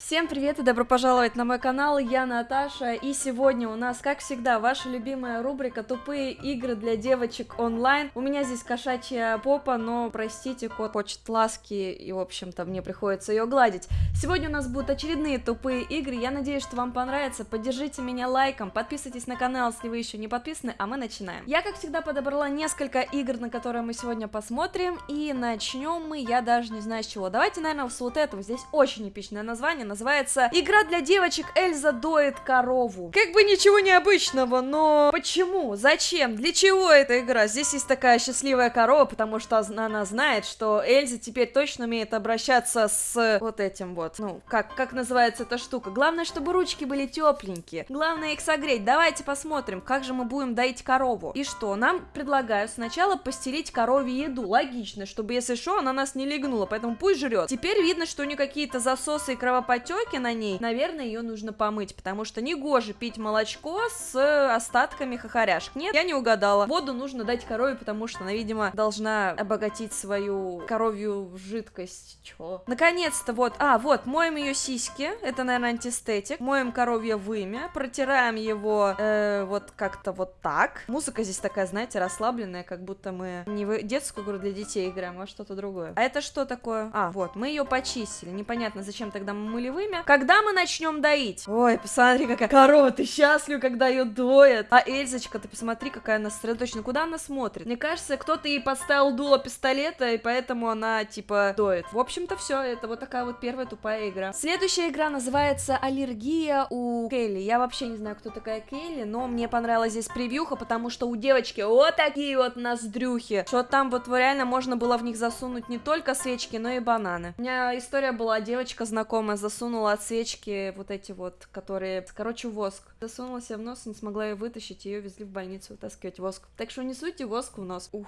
Всем привет и добро пожаловать на мой канал, я Наташа, и сегодня у нас, как всегда, ваша любимая рубрика «Тупые игры для девочек онлайн». У меня здесь кошачья попа, но, простите, кот хочет ласки, и, в общем-то, мне приходится ее гладить. Сегодня у нас будут очередные тупые игры, я надеюсь, что вам понравится, поддержите меня лайком, подписывайтесь на канал, если вы еще не подписаны, а мы начинаем. Я, как всегда, подобрала несколько игр, на которые мы сегодня посмотрим, и начнем мы, я даже не знаю с чего. Давайте, наверное, с вот этого, здесь очень эпичное название, называется «Игра для девочек Эльза доет корову». Как бы ничего необычного, но почему? Зачем? Для чего эта игра? Здесь есть такая счастливая корова, потому что она знает, что Эльза теперь точно умеет обращаться с вот этим вот. Ну, как, как называется эта штука? Главное, чтобы ручки были тепленькие. Главное их согреть. Давайте посмотрим, как же мы будем доить корову. И что? Нам предлагают сначала постелить корове еду. Логично, чтобы если что, она нас не легнула, поэтому пусть жрет. Теперь видно, что у нее какие-то засосы и кровопотери потеки на ней, наверное, ее нужно помыть, потому что не гоже пить молочко с остатками хохоряшек. Нет, я не угадала. Воду нужно дать корове, потому что она, видимо, должна обогатить свою коровью жидкость. Чё? Наконец-то вот, а, вот, моем ее сиськи, это, наверное, антистетик, моем коровье вымя, протираем его э, вот как-то вот так. Музыка здесь такая, знаете, расслабленная, как будто мы не в детскую игру для детей играем, а что-то другое. А это что такое? А, вот, мы ее почистили. Непонятно, зачем тогда мы мыли вымя. Когда мы начнем доить? Ой, посмотри, какая корова, ты счастлив, когда ее доят. А Эльзочка, ты посмотри, какая она сосредоточена. Куда она смотрит? Мне кажется, кто-то ей поставил дуло пистолета, и поэтому она, типа, доет. В общем-то, все. Это вот такая вот первая тупая игра. Следующая игра называется «Аллергия у Келли». Я вообще не знаю, кто такая Келли, но мне понравилась здесь превьюха, потому что у девочки вот такие вот ноздрюхи, что там вот реально можно было в них засунуть не только свечки, но и бананы. У меня история была, девочка знакомая засунула засунула от свечки вот эти вот, которые, короче, воск. Засунула себе в нос, не смогла ее вытащить, ее везли в больницу вытаскивать воск. Так что не суйте воск в нос. Ух.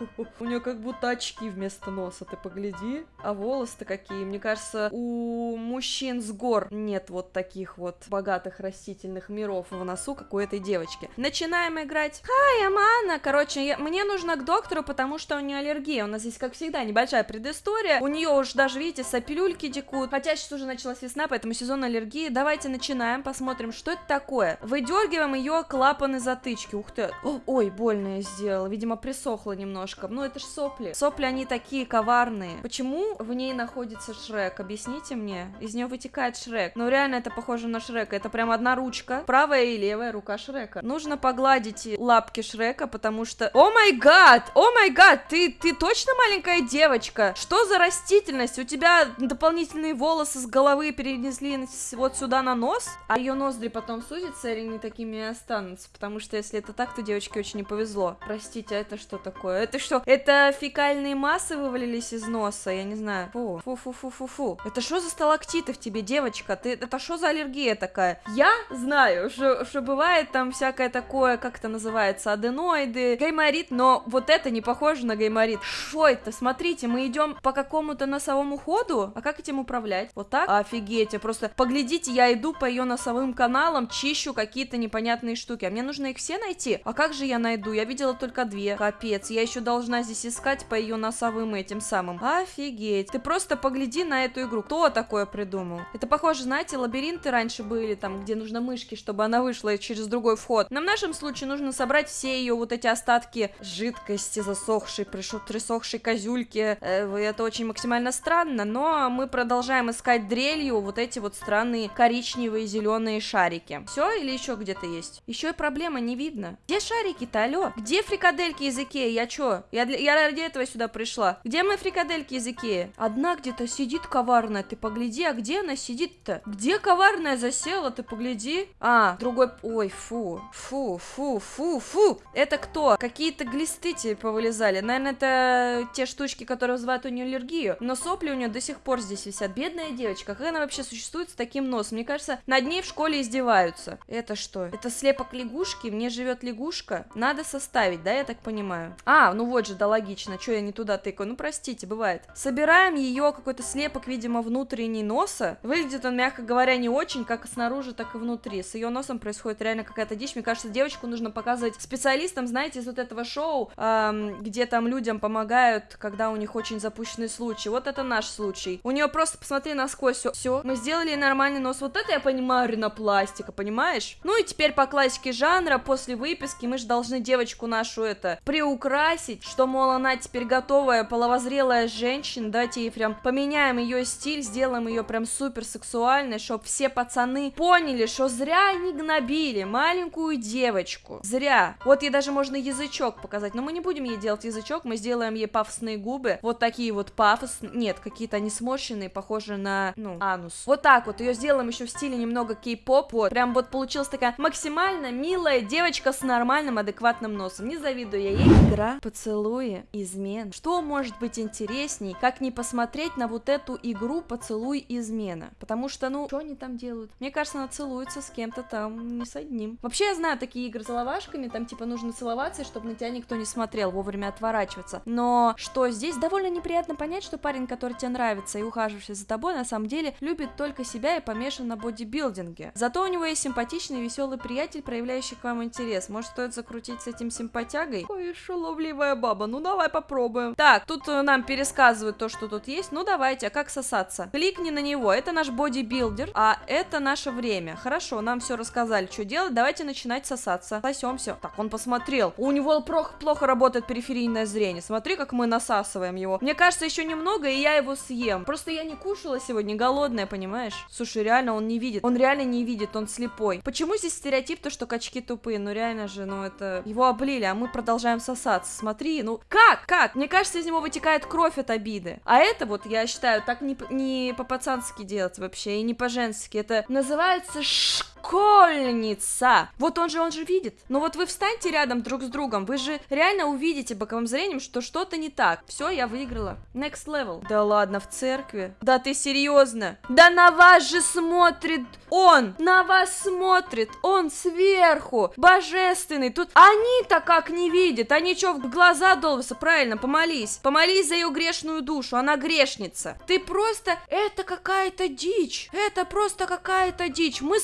У нее как будто очки вместо носа, ты погляди. А волосы-то какие. Мне кажется, у мужчин с гор нет вот таких вот богатых растительных миров в носу, как у этой девочки. Начинаем играть. Хай, Амана. Короче, я... мне нужно к доктору, потому что у нее аллергия. У нас здесь, как всегда, небольшая предыстория. У нее уж даже, видите, сопелюльки текут. Хотя сейчас уже началась весна, поэтому сезон аллергии. Давайте начинаем, посмотрим, что это такое. Выдергиваем ее клапаны затычки. Ух ты. Ой, больно я сделала. Видимо, присохла немножко немножко. Ну, это ж сопли. Сопли, они такие коварные. Почему в ней находится Шрек? Объясните мне. Из нее вытекает Шрек. Ну, реально, это похоже на Шрека. Это прям одна ручка. Правая и левая рука Шрека. Нужно погладить лапки Шрека, потому что... О май гад! О май гад! Ты, ты точно маленькая девочка? Что за растительность? У тебя дополнительные волосы с головы перенесли вот сюда на нос? А ее ноздри потом сузятся или не такими и останутся? Потому что если это так, то девочке очень не повезло. Простите, а это что такое? Это что? Это фекальные массы вывалились из носа? Я не знаю. Фу, фу, фу, фу, фу, фу. Это что за сталактиты в тебе, девочка? Ты, это что за аллергия такая? Я знаю, что, что бывает там всякое такое, как это называется, аденоиды, гайморит, но вот это не похоже на гайморит. Что это? Смотрите, мы идем по какому-то носовому ходу, а как этим управлять? Вот так? Офигеть, просто поглядите, я иду по ее носовым каналам, чищу какие-то непонятные штуки, а мне нужно их все найти? А как же я найду? Я видела только две. Капец, я еще должна здесь искать по ее носовым этим самым. Офигеть. Ты просто погляди на эту игру. Кто такое придумал? Это похоже, знаете, лабиринты раньше были, там, где нужно мышки, чтобы она вышла через другой вход. Но в нашем случае нужно собрать все ее вот эти остатки жидкости, засохшей, присохшей козюльки. Э, это очень максимально странно, но мы продолжаем искать дрелью вот эти вот странные коричневые зеленые шарики. Все или еще где-то есть? Еще и проблема не видно. Где шарики-то, алло? Где фрикадельки из Икеи? Я чё, я, для, я ради этого сюда пришла. Где мои фрикадельки языки? Одна где-то сидит коварная, ты погляди, а где она сидит-то? Где коварная засела, ты погляди? А, другой... Ой, фу, фу, фу, фу, фу. Это кто? Какие-то глисты тебе повылезали. Наверное, это те штучки, которые вызывают у нее аллергию. Но сопли у нее до сих пор здесь висят. Бедная девочка, она вообще существует с таким носом? Мне кажется, над ней в школе издеваются. Это что? Это слепок лягушки? Мне живет лягушка? Надо составить, да, я так понимаю? А, ну вот же, да логично, что я не туда тыкаю, ну простите, бывает. Собираем ее какой-то слепок, видимо, внутренний носа. Выглядит он, мягко говоря, не очень, как снаружи, так и внутри. С ее носом происходит реально какая-то дичь. Мне кажется, девочку нужно показывать специалистам, знаете, из вот этого шоу, эм, где там людям помогают, когда у них очень запущенный случай. Вот это наш случай. У нее просто, посмотри, насквозь все. Все, мы сделали нормальный нос. Вот это я понимаю ринопластика, понимаешь? Ну и теперь по классике жанра, после выписки мы же должны девочку нашу это приукрасить, что, мол, она теперь готовая, половозрелая женщина, давайте ей прям поменяем ее стиль, сделаем ее прям супер сексуальной, чтобы все пацаны поняли, что зря они гнобили маленькую девочку. Зря. Вот ей даже можно язычок показать, но мы не будем ей делать язычок, мы сделаем ей пафосные губы, вот такие вот пафосные, нет, какие-то они сморщенные, похожие на, ну, анус. Вот так вот, ее сделаем еще в стиле немного кей-поп, вот, прям вот получилась такая максимально милая девочка с нормальным, адекватным носом, не завидую я ей. Игра, поцелуи, измен. Что может быть интересней, как не посмотреть на вот эту игру поцелуй измена? Потому что, ну, что они там делают? Мне кажется, она целуется с кем-то там, не с одним. Вообще, я знаю такие игры с ловашками, там, типа, нужно целоваться, чтобы на тебя никто не смотрел, вовремя отворачиваться. Но что здесь довольно неприятно понять, что парень, который тебе нравится и ухаживающий за тобой, на самом деле любит только себя и помешан на бодибилдинге. Зато у него есть симпатичный веселый приятель, проявляющий к вам интерес. Может, стоит закрутить с этим симпатягой? Ой, шаловливая баба, ну давай попробуем. Так, тут э, нам пересказывают то, что тут есть. Ну давайте, а как сосаться? Кликни на него, это наш бодибилдер, а это наше время. Хорошо, нам все рассказали, что делать, давайте начинать сосаться. Сосемся. Так, он посмотрел. У него плохо, плохо работает периферийное зрение. Смотри, как мы насасываем его. Мне кажется, еще немного, и я его съем. Просто я не кушала сегодня, голодная, понимаешь? Слушай, реально он не видит. Он реально не видит, он слепой. Почему здесь стереотип, то, что качки тупые? Ну реально же, ну это... Его облили, а мы продолжаем сосаться. Смотри, ну как? Как? Мне кажется, из него вытекает кровь от обиды. А это вот, я считаю, так не, не по-пацански делать вообще, и не по-женски. Это называется школьница. Вот он же, он же видит. Но вот вы встаньте рядом друг с другом, вы же реально увидите боковым зрением, что что-то не так. Все, я выиграла. Next level. Да ладно, в церкви? Да ты серьезно? Да на вас же смотрит он! На вас смотрит! Он сверху! Божественный! Тут они-то как не видят? Они что, в глаза долбятся? Правильно, помолись. Помолись за ее грешную душу, она грешница. Ты просто... Это какая-то дичь. Это просто какая-то дичь. Мы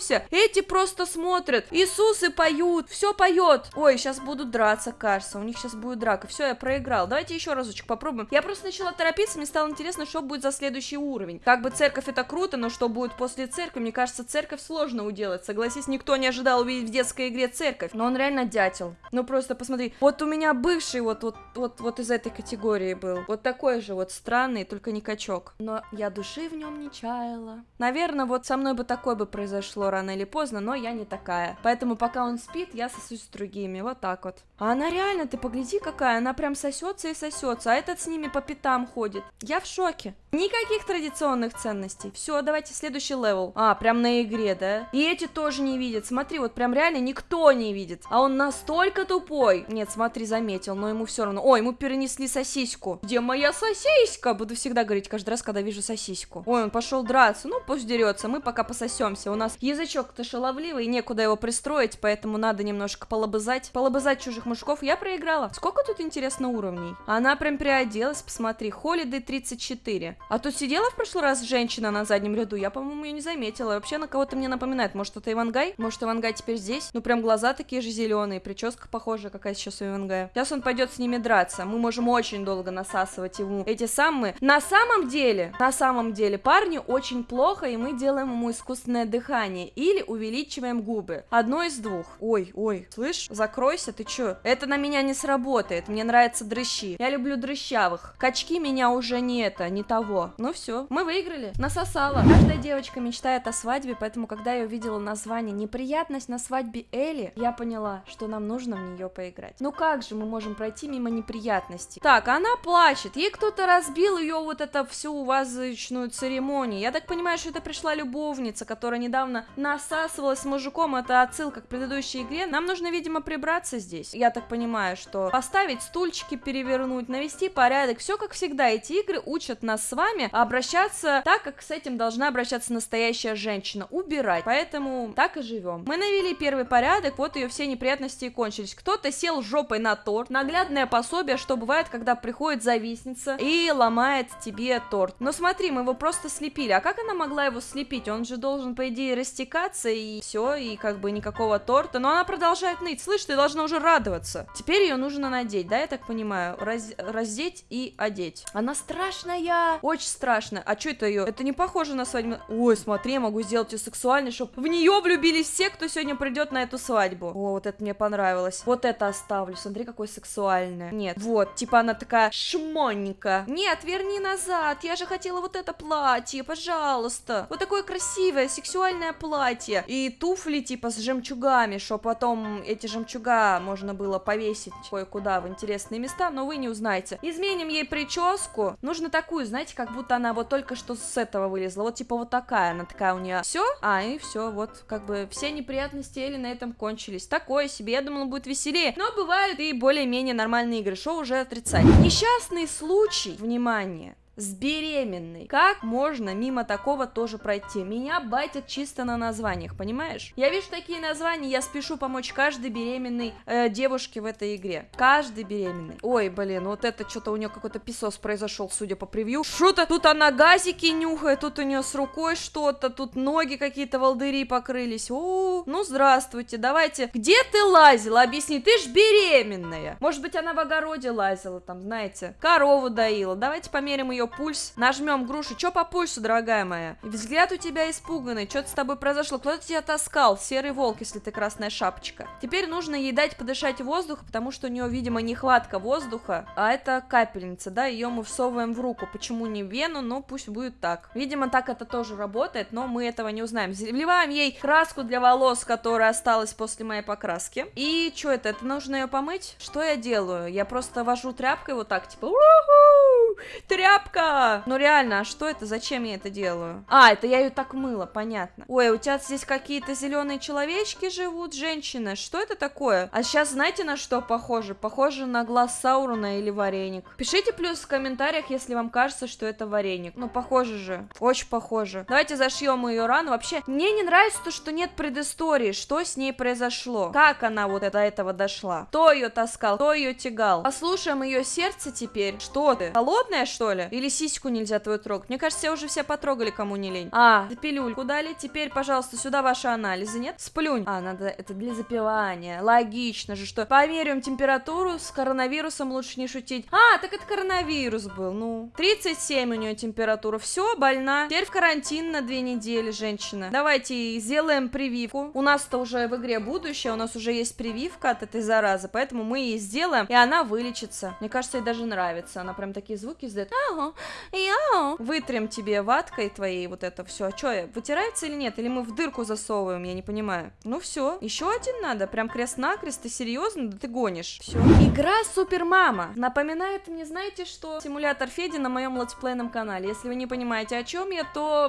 сосемся, эти просто смотрят. Иисусы поют, все поет. Ой, сейчас будут драться, кажется. У них сейчас будет драка. Все, я проиграл. Давайте еще разочек попробуем. Я просто начала торопиться, мне стало интересно, что будет за следующий уровень. Как бы церковь это круто, но что будет после церкви? Мне кажется, церковь сложно уделать. Согласись, никто не ожидал увидеть в детской игре церковь. Но он реально дятел. Ну просто посмотри. Вот у меня бывший вот, вот, вот, вот из этой категории был. Вот такой же вот странный, только не качок. Но я души в нем не чаяла. Наверное, вот со мной бы такое бы произошло рано или поздно, но я не такая. Поэтому пока он спит, я сосусь с другими. Вот так вот. А она реально, ты погляди какая, она прям сосется и сосется, а этот с ними по пятам ходит. Я в шоке. Никаких традиционных ценностей. Все, давайте следующий level. А, прям на игре, да? И эти тоже не видят. Смотри, вот прям реально никто не видит. А он настолько тупой. Нет, смотри, заметил, но ему все равно. Ой, ему принесли сосиску. Где моя сосиска? Буду всегда говорить каждый раз, когда вижу сосиску. Ой, он пошел драться. Ну, пусть дерется, мы пока пососемся. У нас язычок-то шаловливый, некуда его пристроить, поэтому надо немножко полобызать. Полобызать чужих мужиков. Я проиграла. Сколько тут, интересно, уровней? Она прям приоделась, посмотри. Холидей 34. А тут сидела в прошлый раз женщина на заднем ряду. Я, по-моему, ее не заметила. Вообще на кого-то мне напоминает. Может, это Ивангай? Может, Ивангай теперь здесь? Ну, прям глаза такие же зеленые, прическа похожая, какая сейчас у Ивангая. Сейчас он пойдет с ними драться. Мы можем очень долго насасывать ему эти самые. На самом деле, на самом деле, парню очень плохо, и мы делаем ему искусственное дыхание. Или увеличиваем губы. Одно из двух. Ой, ой, слышь, закройся, ты чё? Это на меня не сработает. Мне нравятся дрыщи. Я люблю дрыщавых. Качки меня уже не это, не того. Ну все, мы выиграли. Насосала. Каждая девочка мечтает о свадьбе, поэтому, когда я увидела название «Неприятность на свадьбе Элли», я поняла, что нам нужно в нее поиграть. Ну как же мы можем пройти мимо неприятностей? Так, она плачет. Ей кто-то разбил ее вот это всю вазочную церемонию. Я так понимаю, что это пришла любовница, которая недавно насасывалась с мужиком. Это отсылка к предыдущей игре. Нам нужно, видимо, прибраться здесь. Я так понимаю, что поставить стульчики, перевернуть, навести порядок. Все как всегда. Эти игры учат нас с вами обращаться так, как с этим должна обращаться настоящая женщина. Убирать. Поэтому так и живем. Мы навели первый порядок, вот ее все неприятности и кончились. Кто-то сел жопой на торт. Наглядное пособие, что бывает, когда приходит завистница и ломает тебе торт. Но смотри, мы его просто слепили. А как она могла его слепить? Он же должен, по идее, растекаться и все, и как бы никакого торта. Но она продолжает ныть. Слышь, ты должна уже радоваться. Теперь ее нужно надеть, да, я так понимаю? Раз... Раздеть и одеть. Она страшная, очень страшная. А что это ее? Это не похоже на свадьбу. Ой, смотри, я могу сделать ее сексуальной, чтобы в нее влюбились все, кто сегодня придет на эту свадьбу. О, вот это мне понравилось. Вот это оставлю. Смотри, какой сексуальное. Нет, вот, типа она такая шмонненькая. Нет, верни назад. Я же хотела вот это платье, пожалуйста. Вот такое красивое, сексуальное платье. И туфли, типа, с жемчугами, что потом эти жемчуга можно было повесить кое-куда в интересные места, но вы не узнаете. Изменим ей прическу. Нужно такую, знаете, как будто она вот только что с этого вылезла. Вот типа вот такая, она такая у нее. Все? А, и все, вот, как бы все неприятности Эли на этом кончились. Такое себе, я думала, будет веселее. Но бывают и более-менее нормальные игры, что уже отрицать. Несчастный случай, внимание, с беременной. Как можно мимо такого тоже пройти? Меня байтят чисто на названиях, понимаешь? Я вижу такие названия, я спешу помочь каждой беременной э, девушке в этой игре. Каждый беременный. Ой, блин, вот это что-то у нее какой-то писос произошел, судя по превью. Что-то тут она газики нюхает, тут у нее с рукой что-то, тут ноги какие-то волдыри покрылись. О, ну здравствуйте, давайте. Где ты лазила? Объясни, ты ж беременная. Может быть, она в огороде лазила, там, знаете, корову доила. Давайте померим ее пульс. Нажмем грушу. Чё по пульсу, дорогая моя? Взгляд у тебя испуганный. Что-то с тобой произошло. Кто-то тебя таскал. Серый волк, если ты красная шапочка. Теперь нужно ей дать подышать воздух, потому что у нее, видимо, нехватка воздуха. А это капельница, да? Ее мы всовываем в руку. Почему не в вену? Но пусть будет так. Видимо, так это тоже работает, но мы этого не узнаем. Вливаем ей краску для волос, которая осталась после моей покраски. И что это? Это нужно ее помыть? Что я делаю? Я просто вожу тряпкой вот так, типа, тряпка! Ну реально, а что это? Зачем я это делаю? А, это я ее так мыла, понятно. Ой, у тебя здесь какие-то зеленые человечки живут, женщина. Что это такое? А сейчас знаете на что похоже? Похоже на глаз Саурона или вареник. Пишите плюс в комментариях, если вам кажется, что это вареник. Ну, похоже же. Очень похоже. Давайте зашьем ее рану. Вообще, мне не нравится то, что нет предыстории. Что с ней произошло? Как она вот до этого дошла? Кто ее таскал? Кто ее тягал? Послушаем ее сердце теперь. Что ты? Холодная, что ли? Или сиську нельзя твою трогать? Мне кажется, уже все потрогали, кому не лень. А, пилюльку дали. Теперь, пожалуйста, сюда ваши анализы, нет? Сплюнь. А, надо, это для запивания. Логично же, что померяем температуру, с коронавирусом лучше не шутить. А, так это коронавирус был, ну. 37 у нее температура. Все, больна. Теперь в карантин на две недели, женщина. Давайте сделаем прививку. У нас-то уже в игре будущее, у нас уже есть прививка от этой заразы, поэтому мы ей сделаем, и она вылечится. Мне кажется, ей даже нравится. Она прям такие звуки издает. Ага, я. Вытрем тебе ваткой твоей вот это все. А что, вытирается или нет? Или мы в дырку засовываем? Я не понимаю. Ну все, еще один надо. Прям крест-накрест. Ты серьезно? Да ты гонишь. Все. Игра Супер Мама. Напоминает мне, знаете, что симулятор Феди на моем летсплейном канале. Если вы не понимаете, о чем я, то...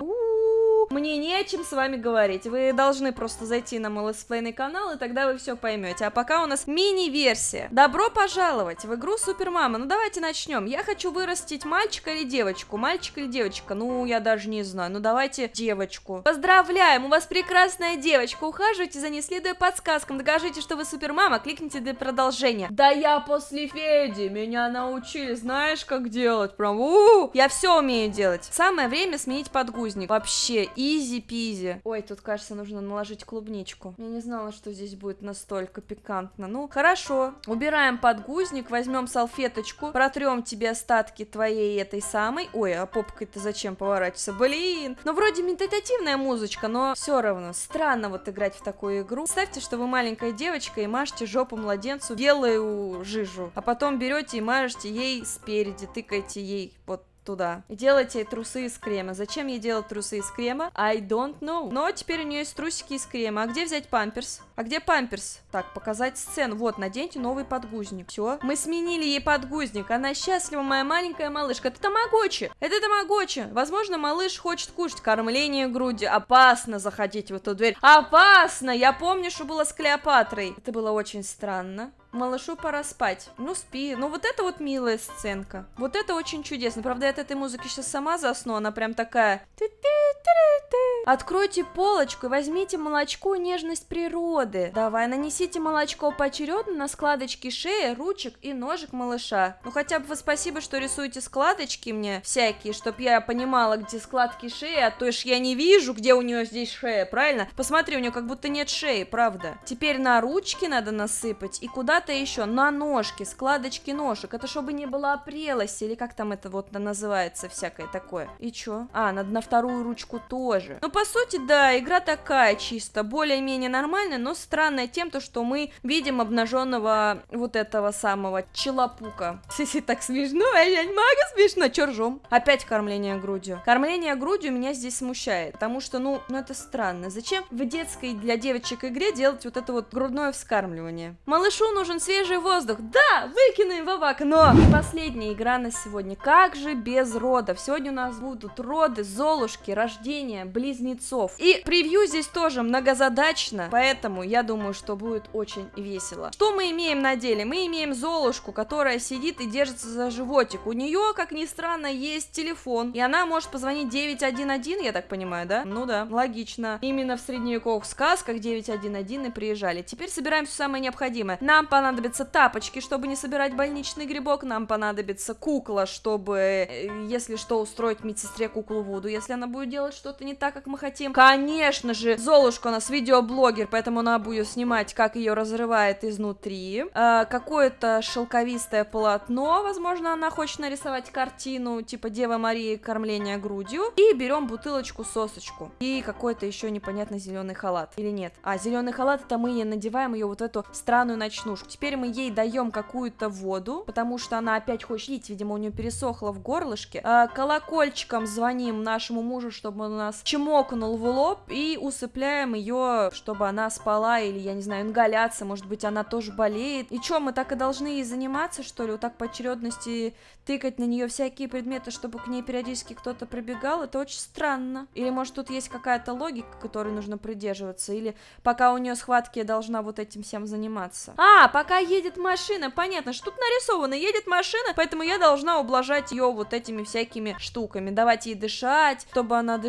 Мне не чем с вами говорить. Вы должны просто зайти на мой летсплейный канал, и тогда вы все поймете. А пока у нас мини-версия. Добро пожаловать в игру Супер Мама. Ну давайте начнем. Я хочу вырастить мальчика или девочку. Мальчик или девочка? Ну, я даже не знаю. Ну давайте девочку. Поздравляем, у вас прекрасная девочка. Ухаживайте за ней, следуя подсказкам. Докажите, что вы Супер Мама. Кликните для продолжения. Да я после Феди. Меня научили. Знаешь, как делать? Прям у, -у, -у. Я все умею делать. Самое время сменить подгузник. Вообще, easy-peasy. Ой, тут, кажется, нужно наложить клубничку. Я не знала, что здесь будет настолько пикантно. Ну, хорошо. Убираем подгузник, возьмем салфеточку, протрем тебе остатки твоей этой самой. Ой, а попкой-то зачем поворачиваться? Блин. Ну, вроде медитативная музычка, но все равно странно вот играть в такую игру. Представьте, что вы маленькая девочка и мажете жопу младенцу белую жижу, а потом берете и мажете ей спереди, тыкаете ей вот туда. И трусы из крема. Зачем ей делать трусы из крема? I don't know. Но теперь у нее есть трусики из крема. А где взять памперс? А где памперс? Так, показать сцену. Вот, наденьте новый подгузник. Все. Мы сменили ей подгузник. Она счастлива, моя маленькая малышка. Это тамагочи. Это тамагочи. Возможно, малыш хочет кушать. Кормление груди. Опасно заходить в эту дверь. Опасно! Я помню, что было с Клеопатрой. Это было очень странно. Малышу пора спать. Ну, спи. Ну, вот это вот милая сценка. Вот это очень чудесно. Правда, я от этой музыки сейчас сама засну, она прям такая... Откройте полочку и возьмите молочко нежность природы. Давай, нанесите молочко поочередно на складочки шеи, ручек и ножек малыша. Ну хотя бы вы спасибо, что рисуете складочки мне всякие, чтоб я понимала, где складки шеи, а то ж я не вижу, где у нее здесь шея, правильно? Посмотри, у нее как будто нет шеи, правда. Теперь на ручки надо насыпать и куда-то еще, на ножки, складочки ножек. Это чтобы не было опрелости, или как там это вот называется всякое такое. И чё? А, надо на вторую ручку тоже. Ну, по сути, да, игра такая чисто, более-менее нормальная, но странная тем, то, что мы видим обнаженного вот этого самого челопука. Сиси, так смешно, а я не могу смешно, чё? Опять кормление грудью. Кормление грудью меня здесь смущает, потому что, ну, ну это странно. Зачем в детской для девочек игре делать вот это вот грудное вскармливание? Малышу нужен свежий воздух. Да, выкинем в окно. И последняя игра на сегодня. Как же без родов? Сегодня у нас будут роды, золушки, рождение, близнецов. И превью здесь тоже многозадачно, поэтому я думаю, что будет очень весело. Что мы имеем на деле? Мы имеем Золушку, которая сидит и держится за животик. У нее, как ни странно, есть телефон, и она может позвонить 911, я так понимаю, да? Ну да, логично. Именно в средневековых сказках 911 и приезжали. Теперь собираем все самое необходимое. Нам понадобятся тапочки, чтобы не собирать больничный грибок, нам понадобится кукла, чтобы, э, если что, устроить медсестре куклу Вуду, если она будет делать что-то не так, как мы хотим. Конечно же, Золушка у нас видеоблогер, поэтому она будет снимать, как ее разрывает изнутри. А, Какое-то шелковистое полотно, возможно, она хочет нарисовать картину, типа Дева Марии кормление грудью. И берем бутылочку сосочку. И какой-то еще непонятный зеленый халат. Или нет? А, зеленый халат, это мы ей надеваем ее вот эту странную ночнушку. Теперь мы ей даем какую-то воду, потому что она опять хочет пить, видимо, у нее пересохло в горлышке. А, колокольчиком звоним нашему мужу, чтобы он у нас чмокнул в лоб и усыпляем ее, чтобы она спала или, я не знаю, ингаляция, может быть, она тоже болеет. И что, мы так и должны ей заниматься, что ли, вот так по очередности тыкать на нее всякие предметы, чтобы к ней периодически кто-то прибегал, это очень странно. Или, может, тут есть какая-то логика, которой нужно придерживаться, или пока у нее схватки, я должна вот этим всем заниматься. А, пока едет машина, понятно, что тут нарисовано, едет машина, поэтому я должна ублажать ее вот этими всякими штуками, давать ей дышать, чтобы она дышала,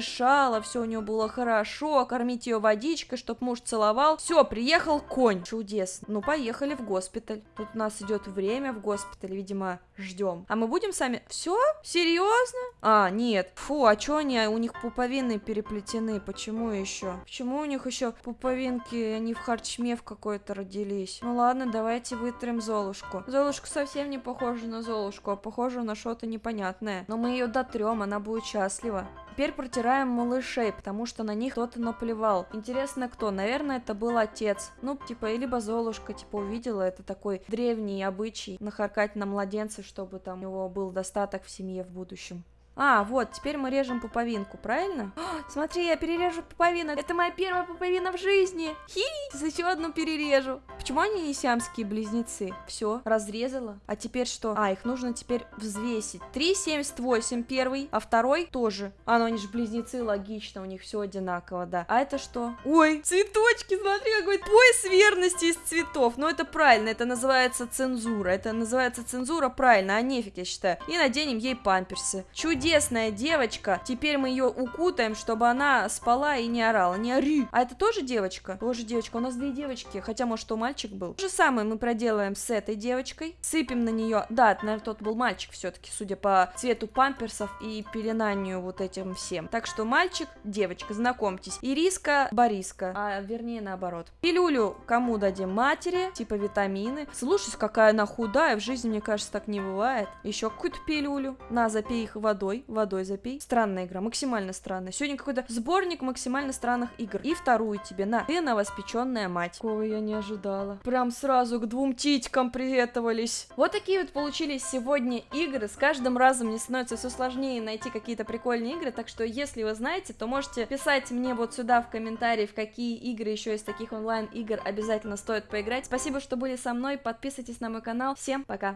все у нее было хорошо, кормить ее водичкой, чтобы муж целовал. Все, приехал конь. Чудесно. Ну, поехали в госпиталь. Тут у нас идет время в госпитале, видимо, ждем. А мы будем сами... Все? Серьезно? А, нет. Фу, а что они? У них пуповины переплетены. Почему еще? Почему у них еще пуповинки? Они в харчме в какой-то родились. Ну ладно, давайте вытрем Золушку. Золушка совсем не похожа на Золушку, а похожа на что-то непонятное. Но мы ее дотрем, она будет счастлива. Теперь протираем малышей, потому что на них кто-то наплевал. Интересно, кто? Наверное, это был отец. Ну, типа, либо Золушка, типа, увидела. Это такой древний обычай нахаркать на младенца, чтобы там у него был достаток в семье в будущем. А, вот, теперь мы режем пуповинку, правильно? О, смотри, я перережу пуповину. Это моя первая пуповина в жизни. Хи, еще одну перережу. Почему они не сиамские близнецы? Все, разрезала. А теперь что? А, их нужно теперь взвесить. 3,78 первый, а второй тоже. А, ну они же близнецы, логично, у них все одинаково, да. А это что? Ой, цветочки, смотри, какой пояс верности из цветов. Ну это правильно, это называется цензура. Это называется цензура правильно, а нефиг, я считаю. И наденем ей памперсы. Чудесно чудесная девочка. Теперь мы ее укутаем, чтобы она спала и не орала. Не ори. А это тоже девочка? Тоже девочка. У нас две девочки. Хотя, может, что мальчик был. То же самое мы проделаем с этой девочкой. Сыпем на нее. Да, наверное, тот был мальчик все-таки, судя по цвету памперсов и пеленанию вот этим всем. Так что мальчик, девочка, знакомьтесь. Ириска, Бориска. А вернее, наоборот. Пилюлю кому дадим? Матери, типа витамины. Слушай, какая она худая. В жизни, мне кажется, так не бывает. Еще какую-то пилюлю. На, запей их водой водой, водой запей. Странная игра, максимально странная. Сегодня какой-то сборник максимально странных игр. И вторую тебе, на. Ты новоспеченная мать. Кого я не ожидала. Прям сразу к двум титькам приветовались. Вот такие вот получились сегодня игры. С каждым разом мне становится все сложнее найти какие-то прикольные игры, так что если вы знаете, то можете писать мне вот сюда в комментарии, в какие игры еще из таких онлайн игр обязательно стоит поиграть. Спасибо, что были со мной, подписывайтесь на мой канал. Всем пока!